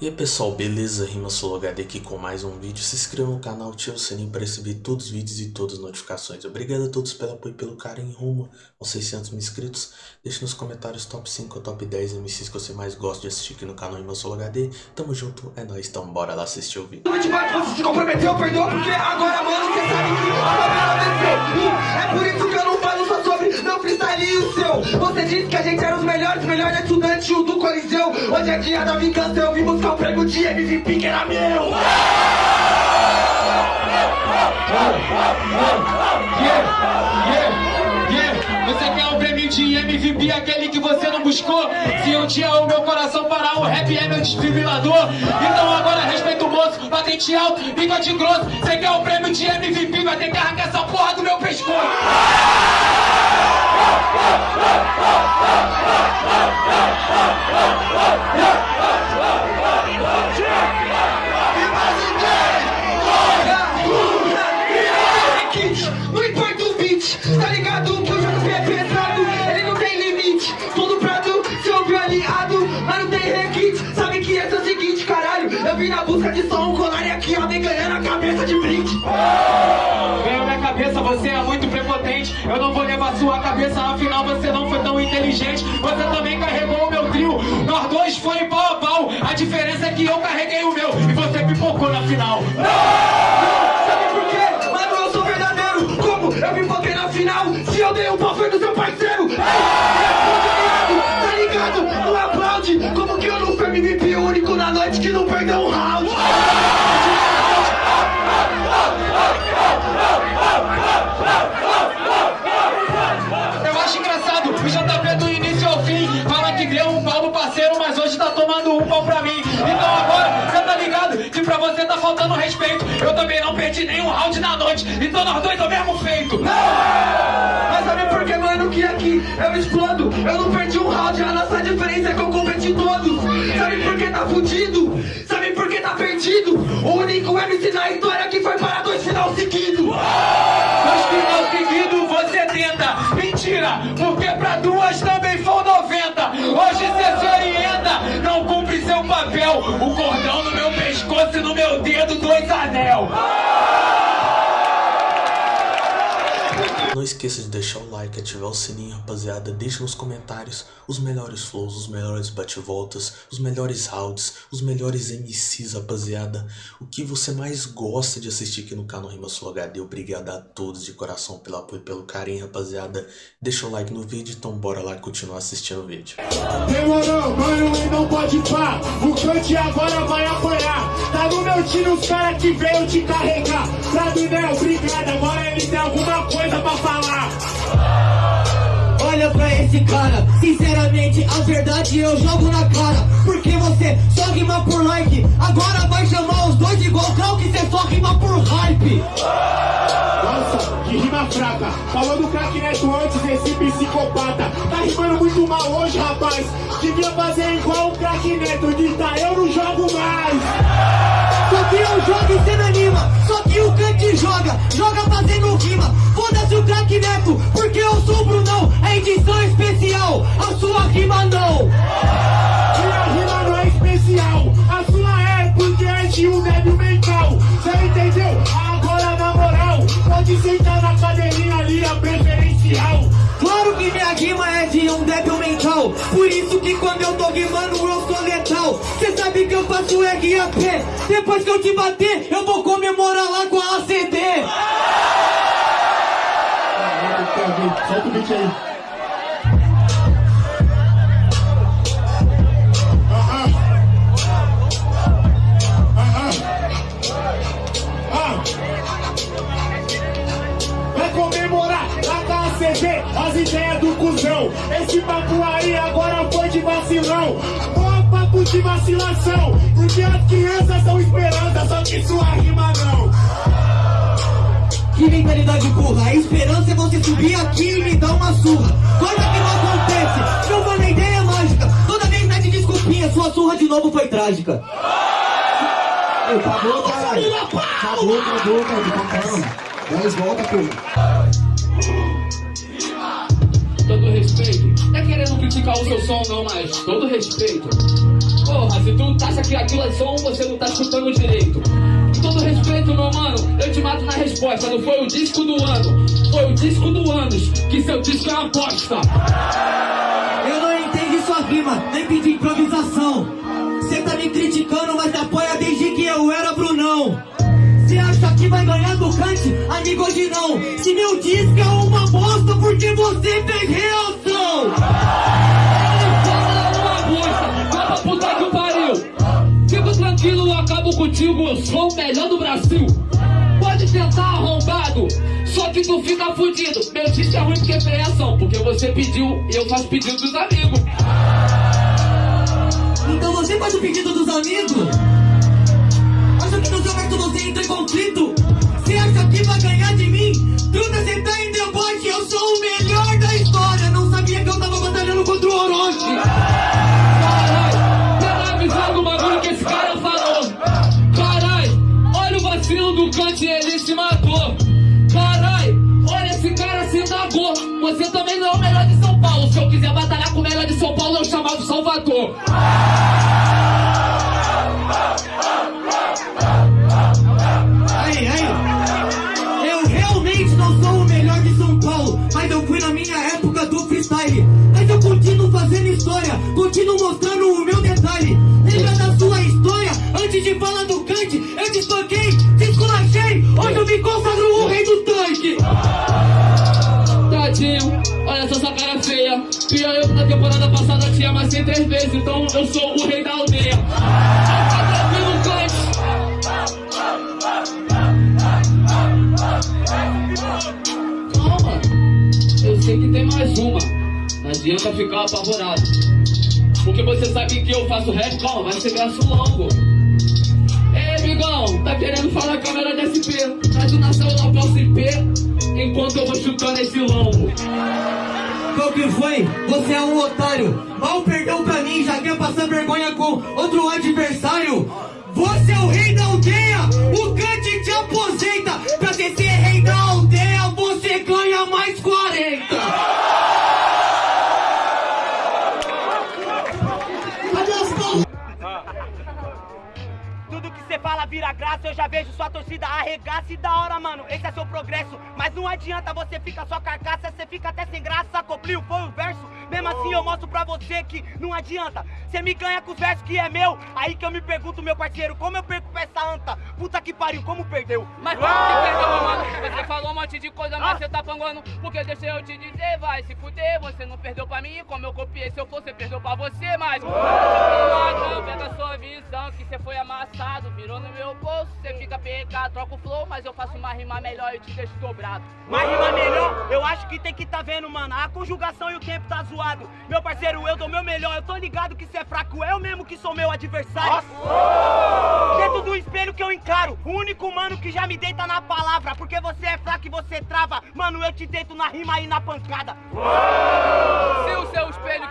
E aí pessoal, beleza? Rima HD aqui com mais um vídeo. Se inscreva no canal, ative o sininho para receber todos os vídeos e todas as notificações. Obrigado a todos pelo apoio e pelo carinho rumo aos 600 mil inscritos. Deixe nos comentários top 5 ou top 10 MCs que você mais gosta de assistir aqui no canal Rima HD. Tamo junto, é nóis, então bora lá assistir o vídeo. Você se comprometeu, perdoa, porque agora, mano, você sabe que a É por isso que eu Você disse que a gente era os melhores, melhores estudantes do Coliseu. Hoje é dia da vingança, eu vim buscar o prêmio de MVP que era meu! Você quer o prêmio de MVP, aquele que você não buscou? Se um dia o meu coração parar, o rap é meu desfibrilador. Então agora respeita o moço, patente alto, bigode grosso. Você quer o prêmio de MVP, vai ter que Go, go, go, go! Vim na busca de som, colar e aqui ó, vem ganhando a cabeça de brinde. Ganhou minha cabeça, você é muito prepotente. Eu não vou levar sua cabeça, afinal você não foi tão inteligente. Você também carregou o meu trio, nós dois foi pau a pau. A diferença é que eu carreguei o meu e você pipocou na final. Sabe por quê? Mano, eu sou verdadeiro. Como eu pipoquei na final? Se eu dei um pau foi do seu parceiro. Ei, tá ligado? Não aplaude. Como que eu não fui MVP único na noite que não perdeu um pau pra mim. Então agora, você tá ligado que pra você tá faltando respeito. Eu também não perdi nenhum round na noite, então nós dois é o mesmo feito. Mas sabe por que, mano, que aqui eu explodo? Eu não perdi um round, a nossa diferença é que eu competi todos. Sabe por que tá fudido? Sabe por que tá perdido? O único MC na história que foi para dois final seguidos. Dois O cordão no meu pescoço e no meu dedo, dois anel. Não esqueça de deixar o like, ativar o sininho, rapaziada. Deixe nos comentários os melhores flows, os melhores bate-voltas, os melhores rounds, os melhores MCs, rapaziada. O que você mais gosta de assistir aqui no canal Rima Sul HD. Obrigado a todos de coração pelo apoio e pelo carinho, rapaziada. Deixa o like no vídeo, então bora lá continuar assistindo o vídeo. Demorou, mano, e não pode pá. O cante agora vai apanhar. Tá no meu time os caras que veio te carregar. Pra Dunel, obrigado. Agora ele tem alguma coisa pra falar. Olha pra esse cara, sinceramente a verdade eu jogo na cara. Porque você só rima por like. Agora vai chamar os dois igual Cal que você só rima por hype fraca Falou do craque neto antes, esse psicopata. Tá rimando muito mal hoje, rapaz. Devia fazer igual o craque neto Dita, eu não jogo mais. Só que eu jogo e cê não anima. Só que o cante joga, joga fazendo rima. Foda-se o craque neto, porque eu sou o Brunão. É edição especial, a sua rima não. Minha rima não é especial é um débil mental Por isso que quando eu tô rimando eu sou letal. Cê sabe que eu faço RAP Depois que eu te bater, eu vou comemorar lá com a ACD Solta o beat aí. Esse papo aí agora foi de vacilão. Ó, papo de vacilação. Porque as crianças são esperança, só que sua rima não. Que mentalidade burra, a esperança é você subir aqui e me dar uma surra Coisa que não acontece, não foi nem ideia mágica Toda vez mete desculpinha, sua surra de novo foi trágica acabou, caralho. Acabou, acabou, acabou. Dez volta, pô. Respeito. É querendo criticar o seu som, não, mas todo respeito. Porra, se tu acha que aquilo é som, você não tá escutando direito. Com todo respeito, meu mano, eu te mato na resposta. Não foi o disco do ano, foi o disco do anos, que seu disco é uma bosta. Eu não entendi sua rima, nem pedi improvisação. Cê tá me criticando, mas apoia desde que eu era Brunão. Cê acha que vai ganhar do Kant? Amigo, hoje não. Se meu disco é uma bosta, porque você fez reação. Sou o melhor do Brasil. Pode tentar arrombado, só que tu fica fudido. Meu disco é ruim porque é reação, porque você pediu e eu faço pedido dos amigos. Então você faz o pedido dos amigos? Acha que no seu verso você entra em conflito? Quiser batalhar com melhor de São Paulo, eu chamava o Salvador. Aí, aí. Eu realmente não sou o melhor de São Paulo, mas eu fui na minha época do freestyle. Mas eu continuo fazendo história, continuo mostrando o meu detalhe. Lembra da sua história? Antes de falar do Kant, eu te espanquei, te esculachei. Hoje eu me consagro o rei do tanque. Tadinho, cara feia. Pior eu na temporada passada te amassei três vezes, então eu sou o rei da aldeia. Calma, eu sei que tem mais uma. Não adianta ficar apavorado. Porque você sabe que eu faço rap, calma, vai ser verso longo. Ei, Bigão, tá querendo falar câmera de SP? Mas o nação eu não posso IP enquanto eu vou chutando esse lombo. Qual que foi? Você é um otário. Mal perdeu pra mim, já quer passar vergonha com outro adversário. Você é o rei da aldeia, o Kant te aposenta. Pra ser rei da aldeia, você ganha mais 40. Cadê as palmas? Tudo que você fala vira graça, eu já vejo sua torcida arregaça e da hora, mano. Esse é seu progresso, mas não adianta você ficar só carcaça, você fica até sem graça. Copliu foi o verso, mesmo assim eu mostro pra você que não adianta. Você me ganha com os versos que é meu, aí que eu me pergunto, meu parceiro, como eu perco pra essa anta? Puta que pariu, como perdeu? Mas como que perdeu, meu mano? Você falou um monte de coisa, mas você tá panguando. Porque deixa eu te dizer, vai se fuder. Você não perdeu pra mim, como eu copiei. Se eu você perdeu pra você, mas. Não pega a sua visão, que você foi amassado. Virou no meu bolso, você fica PK, troca o flow, mas eu faço uma rima melhor e te deixo dobrado. Mas rima melhor, eu acho que tem que tá vendo, mano. A conjugação e o tempo tá Meu parceiro, eu dou meu melhor. Eu tô ligado que você é fraco, eu mesmo que sou meu adversário. Dentro do espelho que eu encaro. O único mano que já me deita na palavra. Porque você é fraco e você trava. Mano, eu te deito na rima e na pancada. Se o seu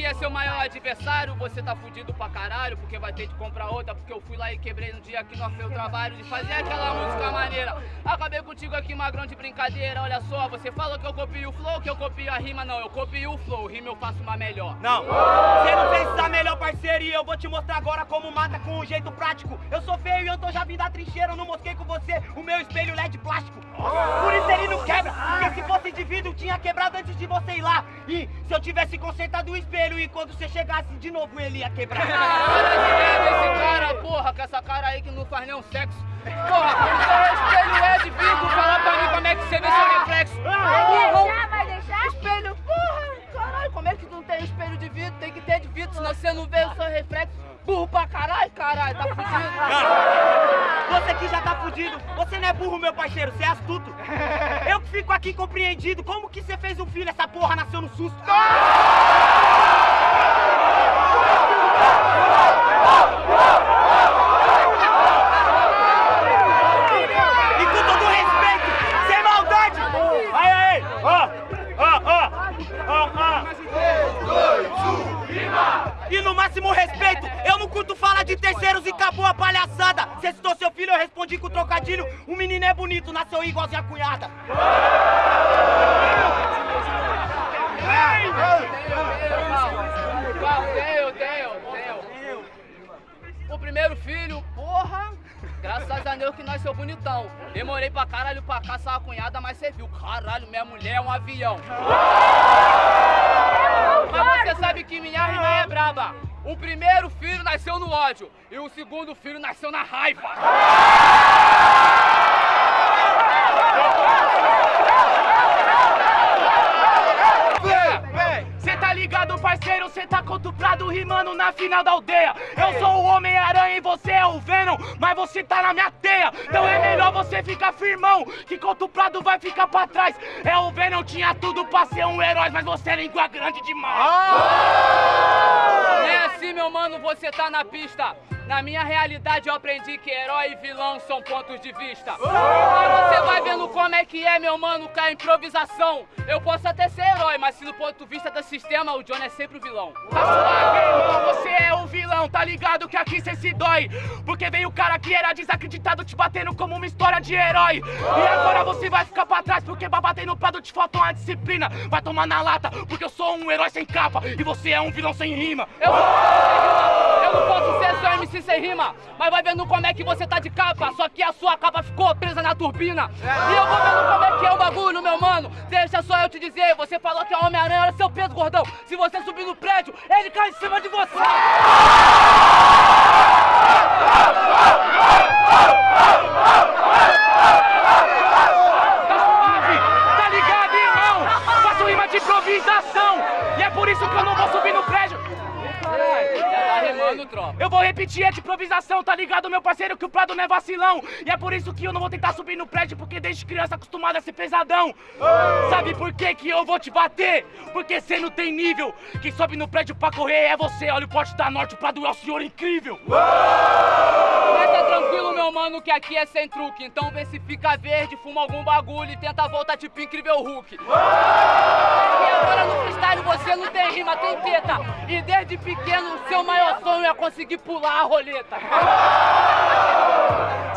que é seu maior adversário, você tá fudido pra caralho, porque vai ter de comprar outra, porque eu fui lá e quebrei no dia que nós fez o trabalho de fazer aquela música maneira. Acabei contigo aqui, magrão de brincadeira, olha só, você falou que eu copio o flow, que eu copio a rima, não, eu copio o flow, rima eu faço uma melhor. Não, você não fez essa melhor parceria eu vou te mostrar agora como mata com um jeito prático. Eu sou feio e eu tô já vindo da trincheira, eu não mosquei com você o meu espelho LED plástico. Por isso ele não quebra, porque se fosse vidro tinha quebrado antes de você ir lá. E se eu tivesse consertado o espelho e quando você chegasse de novo ele ia quebrar. Para de ver esse cara, porra, com essa cara aí que não faz nenhum sexo. Porra, seu espelho é de vidro, fala pra mim como é que você vê seu reflexo. deixar? Vai deixar? Espelho, porra, caralho, como é que não tem espelho de vidro? Tem que ter de vidro, senão você não vê o seu reflexo. Burro pra caralho, caralho, tá fudido. Você que já tá fudido, você não é burro, meu parceiro, você é astuto. Eu que fico aqui compreendido, como que você fez um filho, essa porra nasceu no susto? Trocadilho. O menino é bonito, nasceu igualzinho a cunhada. Tenho. primeiro filho, porra, graças a Deus que nós seu bonitão. Demorei pra caralho pra caçar a cunhada, mas você viu, caralho, minha mulher é um avião. Mas você sabe que minha rima é braba. O primeiro filho nasceu no ódio e o segundo filho nasceu na raiva. Cê tá ligado, parceiro? Cê tá contuprado rimando na final da aldeia. Eu sou o Homem-Aranha e você é o Venom, mas você tá na minha teia. Então é melhor você ficar firmão, que contuprado vai ficar pra trás. É o Venom, tinha tudo pra ser um herói, mas você é língua grande demais. É assim, meu mano, você tá na pista. Na minha realidade eu aprendi que herói e vilão são pontos de vista. Mas você vai vendo que é, meu mano, com a improvisação. Eu posso até ser herói, mas se no ponto de vista do sistema, o John é sempre o vilão. Tá suave, irmão, você é o vilão, tá ligado que aqui cê se dói. Porque veio o cara que era desacreditado te batendo como uma história de herói. E agora você vai ficar pra trás, porque pra bater no prado te falta uma disciplina. Vai tomar na lata, porque eu sou um herói sem capa e você é um vilão sem rima. Eu, não posso ser só MC sem rima, mas vai vendo como é que você tá de capa. Só que a sua capa ficou presa na turbina. E eu vou vendo como é que é o bagulho, meu mano. Deixa só eu te dizer, você falou que a Homem-Aranha era seu peso, gordão. Se você subir no prédio, ele cai em cima de você. Tá suave, tá ligado, irmão? Faço rima de improvisação Rimando, tropa. Eu vou repetir, é de improvisação, tá ligado, meu parceiro, que o Prado não é vacilão. E é por isso que eu não vou tentar subir no prédio, porque desde criança acostumado a ser pesadão. Sabe por que que eu vou te bater? Porque cê não tem nível. Quem sobe no prédio pra correr é você. Olha o porte da norte, o Prado é o senhor incrível. Tá tranquilo, meu mano, que aqui é sem truque. Então vê se fica verde, fuma algum bagulho e tenta voltar tipo incrível Hulk. E agora no freestyle você não tem rima, tem teta. E desde pequeno seu maior sonho é conseguir pular a roleta.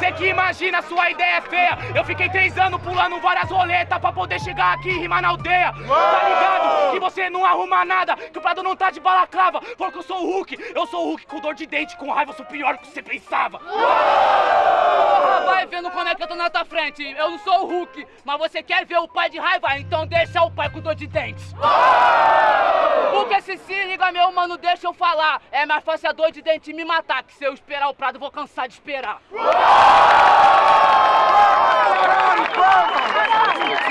Cê que imagina, sua ideia é feia. Eu fiquei três anos pulando várias roletas pra poder chegar aqui e rimar na aldeia. Tá ligado? Que você não arruma nada, que o Prado não tá de balaclava. Porque eu sou o Hulk, eu sou o Hulk com dor de dente, com raiva, eu sou pior do que você pensava. Vai vendo como é que eu tô na tua frente. Eu não sou o Hulk, mas você quer ver o pai de raiva? Então deixa o pai com dor de dentes. Porque se se liga, meu mano, deixa eu falar. É mais fácil a dor de dente me matar, que se eu esperar o Prado, vou cansar de esperar.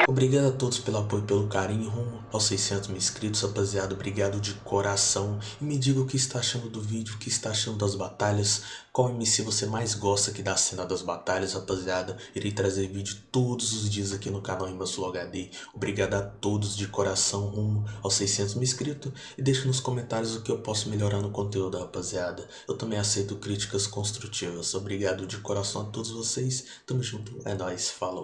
Obrigado a todos pelo apoio pelo carinho rumo aos 600 mil inscritos, rapaziada. Obrigado de coração. E me diga o que está achando do vídeo, o que está achando das batalhas. Qual MC você mais gosta aqui da cena das batalhas, rapaziada. Irei trazer vídeo todos os dias aqui no canal Imbassul HD. Obrigado a todos de coração rumo aos 600 mil inscritos. E deixa nos comentários o que eu posso melhorar no conteúdo, rapaziada. Eu também aceito críticas construtivas. Obrigado de coração a todos vocês. Tamo junto. É nóis. Falou.